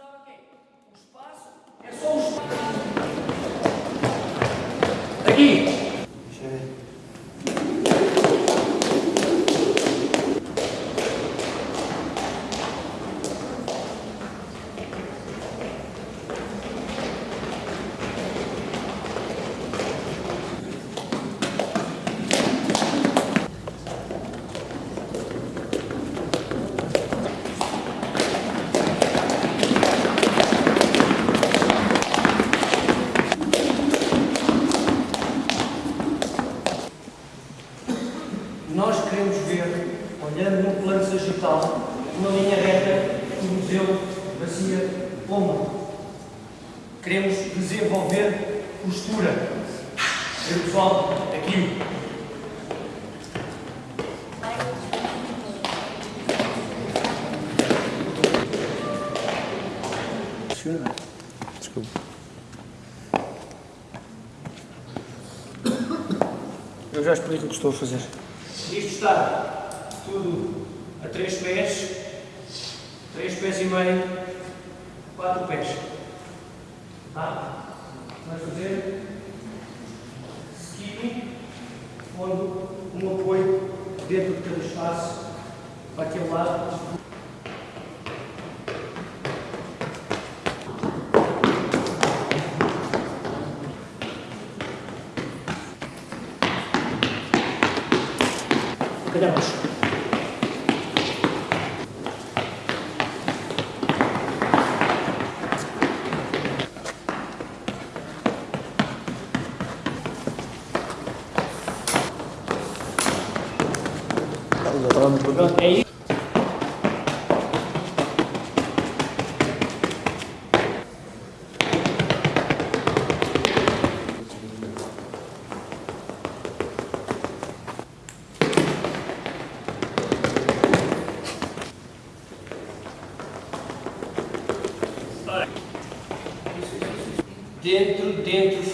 o espaço? É só o espaço. Aqui. Olhando no plano sagital, uma linha reta que o museu Bacia Pomba. Queremos desenvolver postura. Ver pessoal, aqui. Desculpa. Eu já explico o que estou a fazer. Isto está tudo a três pés, três pés e meio, quatro pés. Tá? Vamos fazer skipping, pondo um apoio dentro de cada espaço, para aquele lado. Cadê Já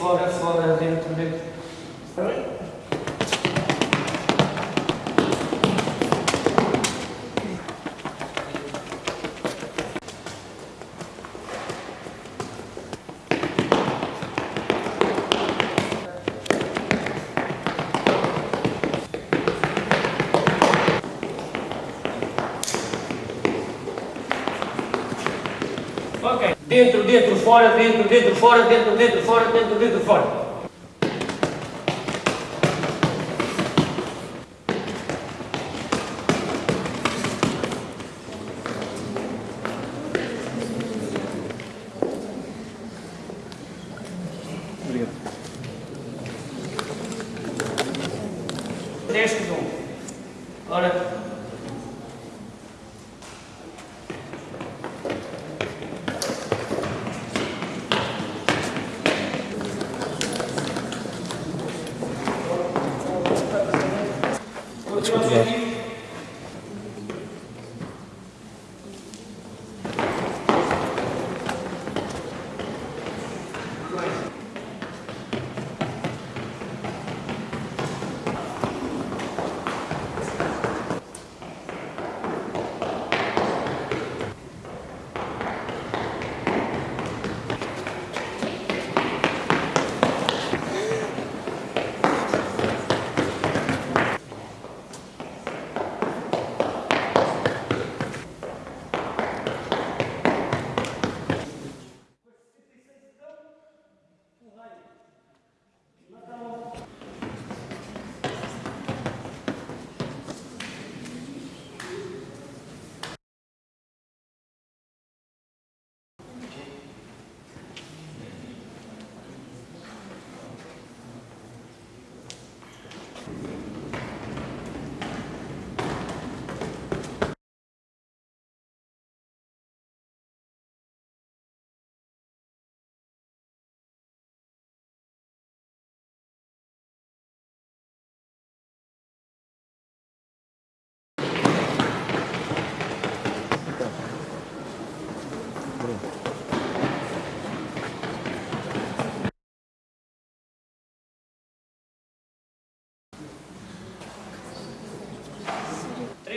fora, fora, dentro, dentro. Ok. Dentro, dentro, fora, dentro, dentro, fora, dentro, dentro, fora, dentro, dentro, fora.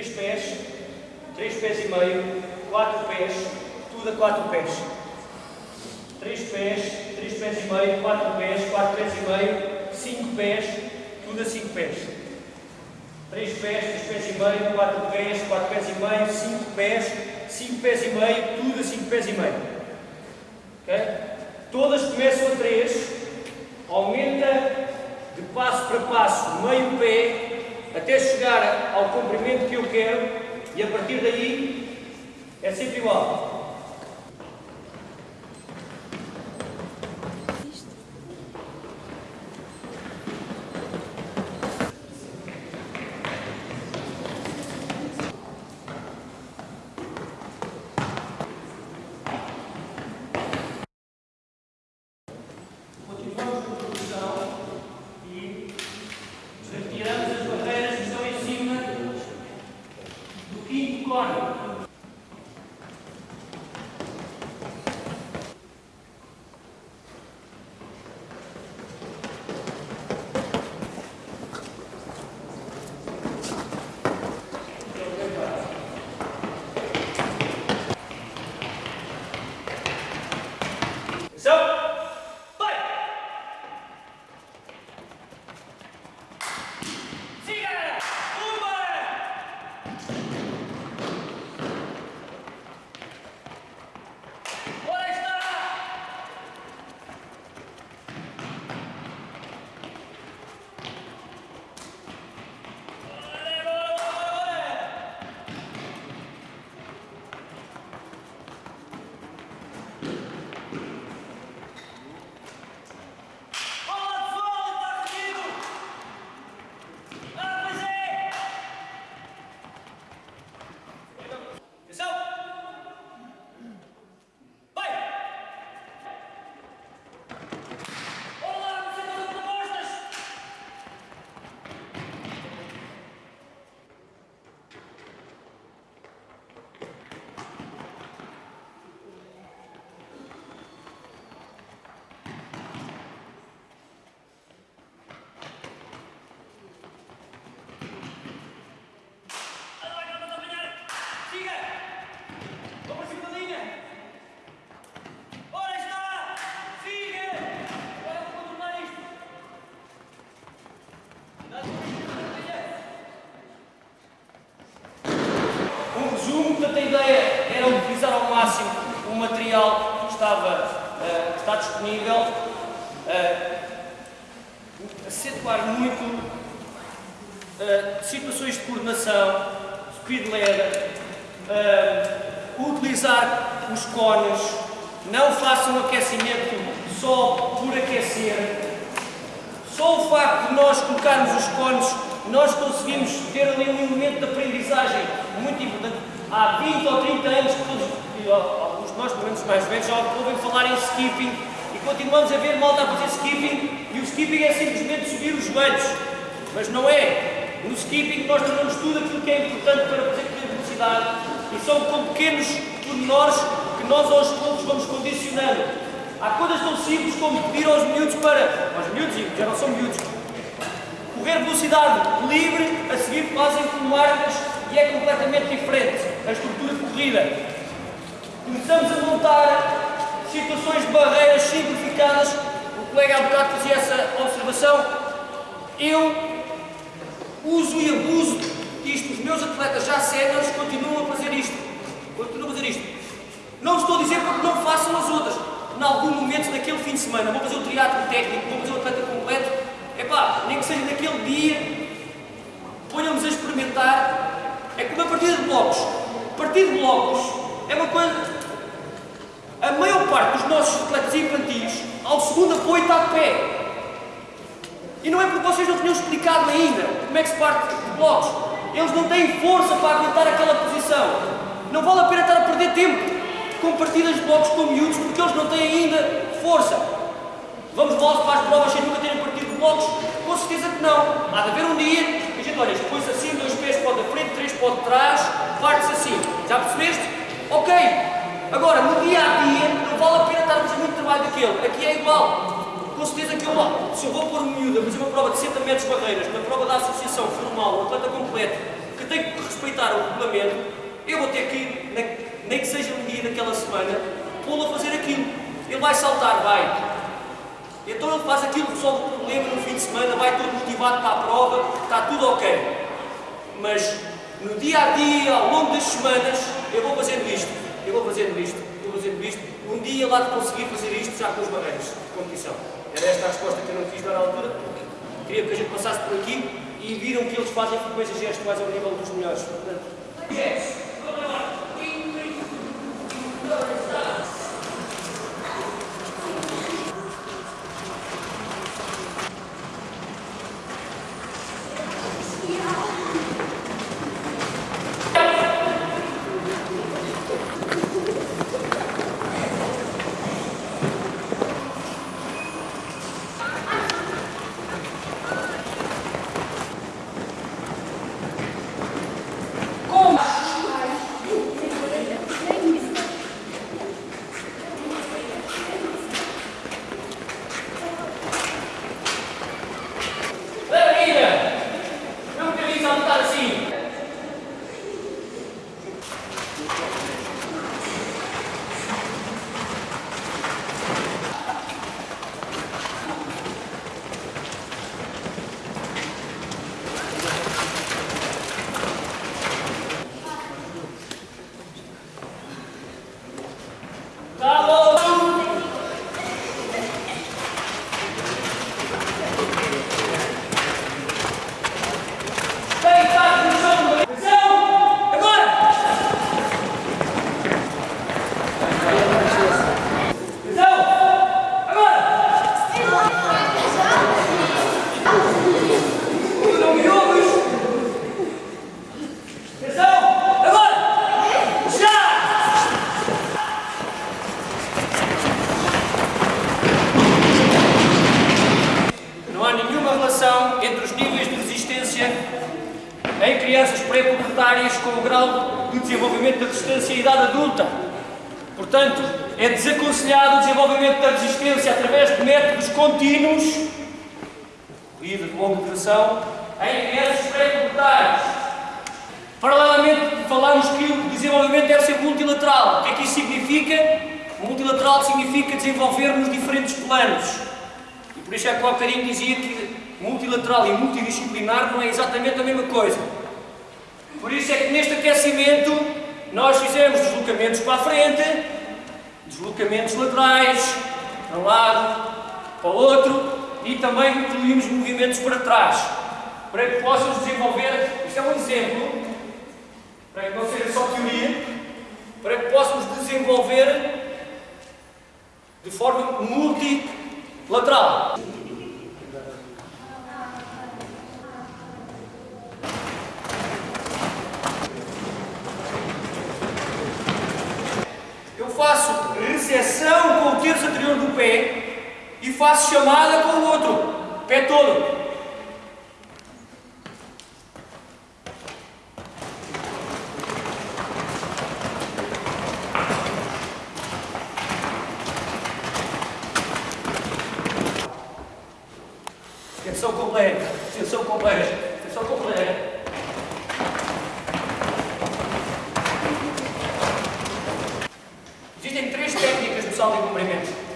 3 pés, 3 pés e meio, 4 pés, tudo a 4 pés. 3 pés, 3 pés e meio, 4 pés, 4 pés e meio, 5 pés, tudo a 5 pés. 3 pés, 3 pés e meio, 4 pés, 4 pés e meio, 5 pés, 5 pés e meio, tudo a 5 pés e meio. Okay? Todas começam a 3, aumenta de passo para passo, meio pé, até chegar ao comprimento que eu quero e a partir daí é sempre igual. Portanto a ideia era utilizar ao máximo o material que estava, eh, que está disponível, eh, acentuar muito Uh, situações de coordenação, speed ladder, uh, utilizar os cones, não façam aquecimento só por aquecer. Só o facto de nós colocarmos os cones, nós conseguimos ter ali um elemento de aprendizagem muito importante. Há 20 ou 30 anos todos, alguns de nós, pelo menos mais velhos, já ouvem falar em skipping e continuamos a ver malta a fazer skipping e o skipping é simplesmente subir os joelhos. Mas não é. No skipping nós trazemos tudo aquilo que é importante para fazer velocidade e são com pequenos pormenores que nós aos poucos vamos condicionando. Há coisas tão simples como pedir aos miúdos para, aos miúdos, já não são miúdos, correr velocidade livre, a seguir fazem como árbitros e é completamente diferente a estrutura de corrida. Começamos a montar situações de barreiras simplificadas. O colega há bocado fazia essa observação. Eu uso e abuso disto. Os meus atletas já séniores continuam a fazer isto. Continuam a fazer isto. Não estou a dizer porque não façam as outras. Em algum momento daquele fim de semana, vou fazer o triatlo técnico, vou fazer o atleta completo. Epá, nem que seja naquele dia, ponham-nos a experimentar. É como a partida de blocos. Partida de blocos é uma coisa. A maior parte dos nossos atletas infantis, ao segundo apoio, está de pé. E não é porque vocês não tinham explicado ainda como é que se parte de blocos. Eles não têm força para aguentar aquela posição. Não vale a pena estar a perder tempo com partidas de blocos com miúdos porque eles não têm ainda força. Vamos logo para as provas sem nunca terem partido de blocos? Com certeza que não. Há de haver um dia que a gente, olha, põe-se assim, para da frente, três para trás, parte-se assim. Já percebeste? Ok. Agora, no dia a dia, não vale a pena estar a fazer muito trabalho daquele. Aqui é igual com certeza que eu lá, se eu vou pôr um miúdo a fazer uma prova de 60 metros barreiras, na prova da associação formal, um atleta completo, que tem que respeitar o regulamento, eu vou ter que, nem que seja um dia daquela semana, pô-lo a fazer aquilo. Ele vai saltar, vai. Então ele faz aquilo, resolve o problema no fim de semana, vai todo motivado para a prova, está tudo ok. Mas no dia a dia, ao longo das semanas, eu vou fazendo isto, eu vou fazendo isto, eu vou fazendo isto. Um dia lá de conseguir fazer isto já com os barreiros de competição. Era esta a resposta que eu não dar à altura. Queria que a gente passasse por aqui e viram que eles fazem frequências gestuais ao nível dos melhores. Portanto, yes. Contínuos, corrida de longa duração, em crianças pré-pubertárias. Paralelamente, falamos que o desenvolvimento deve ser multilateral. O que é que isso significa? Multilateral significa desenvolvermos diferentes planos. E por isso é que o bocadinho dizia que multilateral e multidisciplinar não é exatamente a mesma coisa. Por isso é que neste aquecimento nós fizemos deslocamentos para a frente, deslocamentos laterais, para um lado, para outro, e também incluímos movimentos para trás, para que possam desenvolver, isto é um exemplo, para que não seja só teoria, para que possamos desenvolver de forma multilateral. Eu faço recessão com o terço anterior do pé e faço chamada com o outro, pé todo. Extensão completa, extensão completa, extensão completa. Existem três técnicas do salto em comprimento.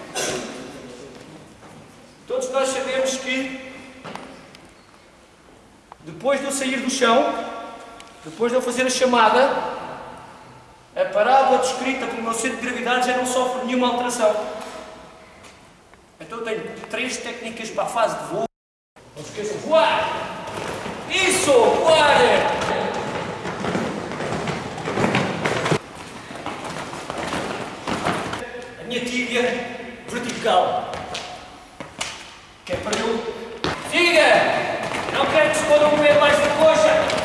Todos nós sabemos que depois de eu sair do chão, depois de eu fazer a chamada, a parábola descrita pelo meu centro de gravidade já não sofre nenhuma alteração. Então eu tenho três técnicas para a fase de voo. Não esqueçam, voar! Isso! Voar! A minha tíbia vertical. Que é para eu... Siga! Não quero um pé mais da coxa.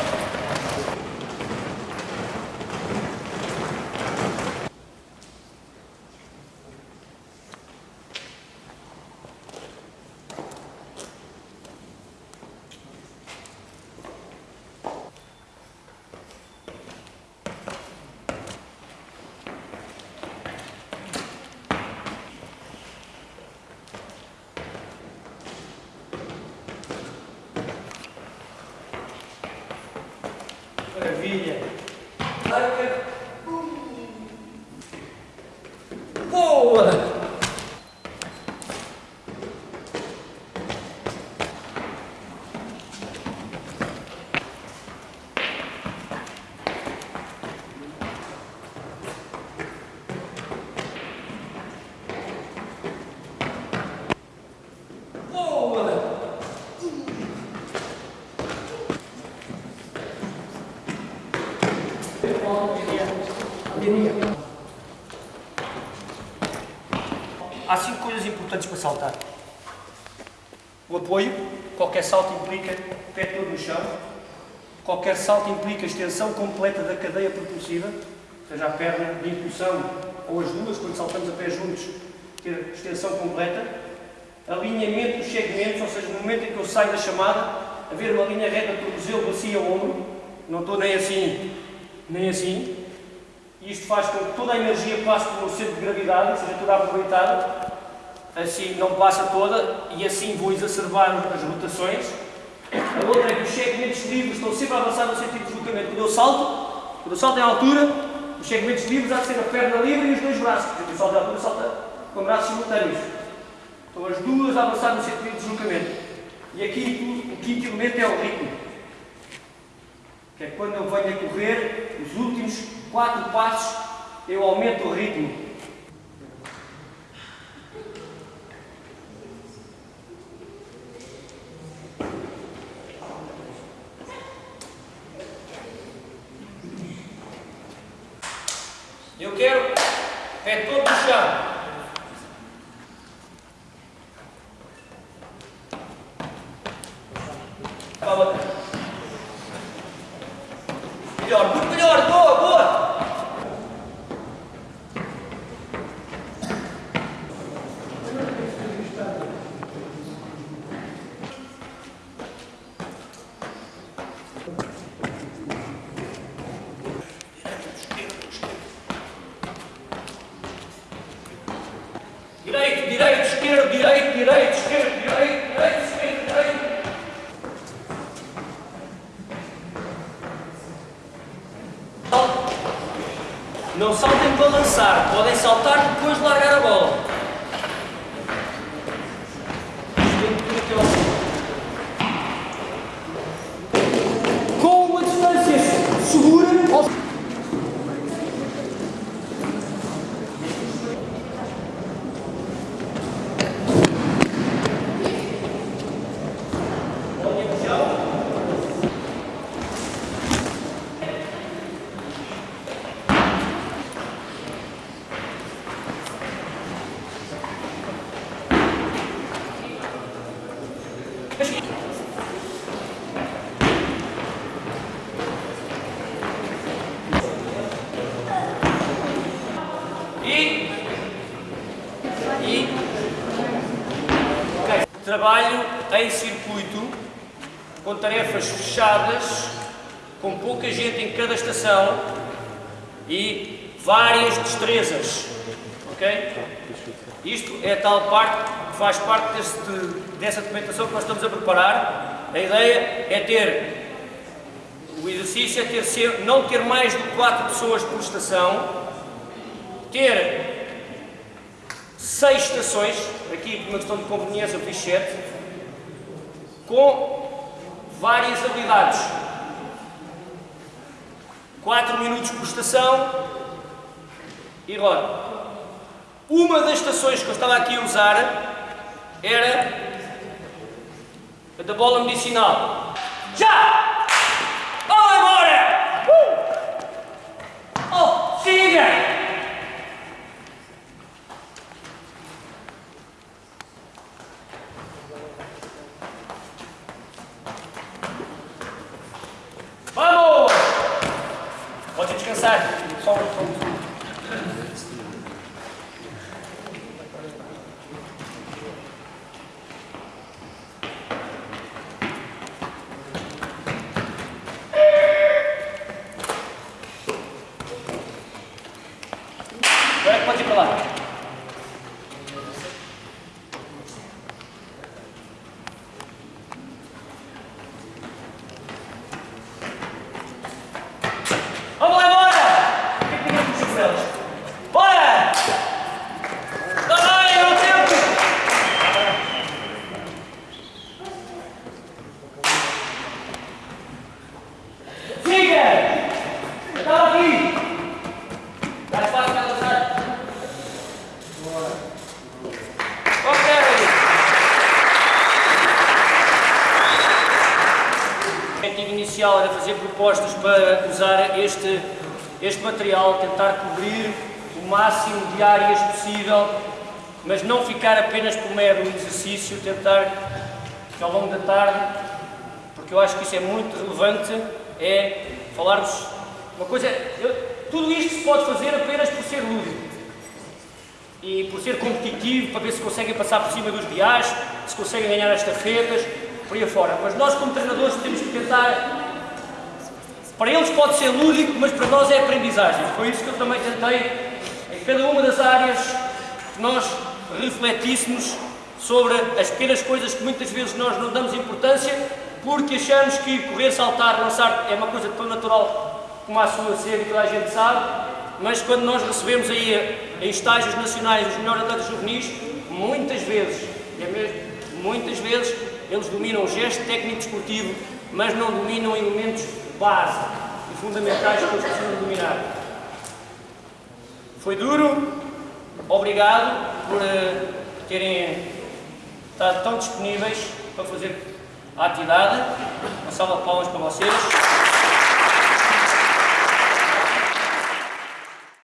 Há cinco coisas importantes para saltar. O apoio, qualquer salto implica pé todo no chão, qualquer salto implica extensão completa da cadeia propulsiva, seja a perna de impulsão ou as duas, quando saltamos a pé juntos, ter extensão completa, alinhamento dos segmentos, ou seja, no momento em que eu saio da chamada, haver uma linha reta do tornozelo, bacia ao ombro, não estou nem assim nem assim. Isto faz com que toda a energia passe pelo centro de gravidade, seja toda aproveitada. Assim não passa toda e assim vou exacerbar as rotações. A outra é que os segmentos livres estão sempre a avançar no sentido de deslocamento. Quando eu salto, quando eu salto em altura, os segmentos livres há de ser a perna livre e os dois braços. Porque eu salto em altura, salta com braços simultâneos. Estão as duas a avançar no sentido de deslocamento. E aqui o quinto elemento é o ritmo. Que é quando eu venho a correr, os últimos quatro passos, eu aumento o ritmo. Eu quero pé todo no chão. Para a outra. Melhor, muito melhor, boa, boa. Direito, direito, esquerdo, direito, direito, esquerdo, direito, direito, esquerdo, direito. Não saltem para lançar, podem saltar depois de largar a bola. Com uma distância segura ao E. E. Ok. Trabalho em circuito, com tarefas fechadas, com pouca gente em cada estação e várias destrezas. Ok? Isto é tal parte que faz parte deste, dessa documentação que nós estamos a preparar. A ideia é ter. O exercício é ter, não ter mais de 4 pessoas por estação, ter seis estações, aqui por uma questão de conveniência eu fiz sete, com várias habilidades. 4 minutos por estação e roda. Uma das estações que eu estava aqui a usar era a da bola medicinal. Já! Vamos embora! Uh! Oh, siga! Vamos! Pode descansar. Só um só um. Agora é que pode ir para lá. Vamos lá embora! O que é que tem aqui com elas? Bora! Está bem, é o tempo! Siga! Estava aqui! Mais fácil para lançar. Ok! O era fazer propostas para usar este, este material, tentar cobrir o máximo de áreas possível mas não ficar apenas por mero exercício, tentar que ao longo da tarde, porque eu acho que isso é muito relevante, é falarmos uma coisa. Eu, tudo isto se pode fazer apenas por ser lúdico e por ser competitivo, para ver se conseguem passar por cima dos viais, se conseguem ganhar as estafetas, por aí afora. Mas nós, como treinadores, temos que tentar. Para eles pode ser lúdico, mas para nós é aprendizagem. Foi isso que eu também tentei, em cada uma das áreas, que nós refletíssemos sobre as pequenas coisas que muitas vezes nós não damos importância, porque achamos que correr, saltar, lançar é uma coisa tão natural como a sua ser e toda a gente sabe, mas quando nós recebemos aí em estágios nacionais os melhores atletas juvenis, muitas vezes, é mesmo, muitas vezes, eles dominam o gesto técnico desportivo, mas não dominam elementos base e fundamentais que eles precisam dominar. Foi duro, obrigado por uh, terem estado tão disponíveis para fazer a atividade. Uma salva de palmas para vocês.